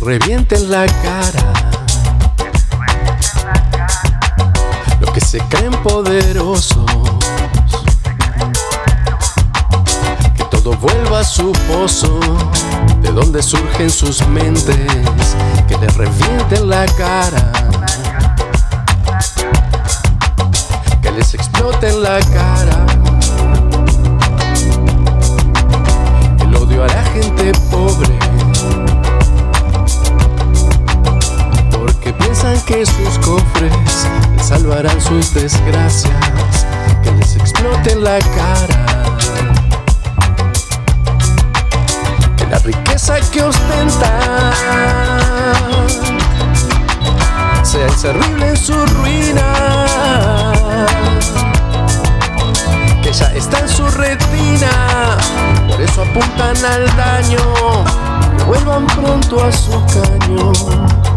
revienten la cara. Los que se creen poderosos. Que todo vuelva a su pozo. De donde surgen sus mentes. Que les revienten la cara. Que les exploten la cara. Salvarán sus desgracias. Que les exploten la cara. Que la riqueza que ostentan sea inservible en su ruina. Que ya está en su retina, por eso apuntan al daño. Que vuelvan pronto a su caño.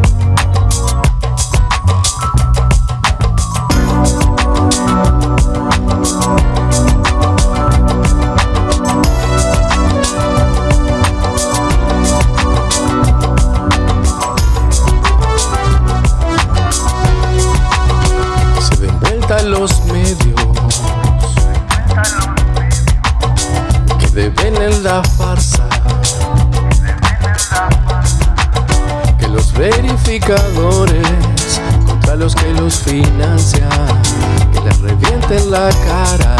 Los medios que develen la farsa. Que los verificadores contra los que los financian, que les revienten la cara.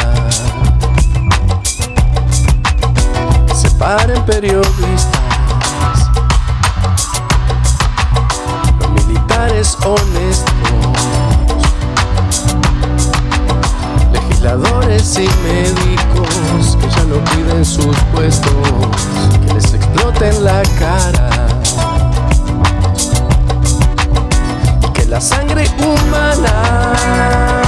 Que se paren periodistas. Y médicos que ya no piden sus puestos, que les exploten la cara. Y que la sangre humana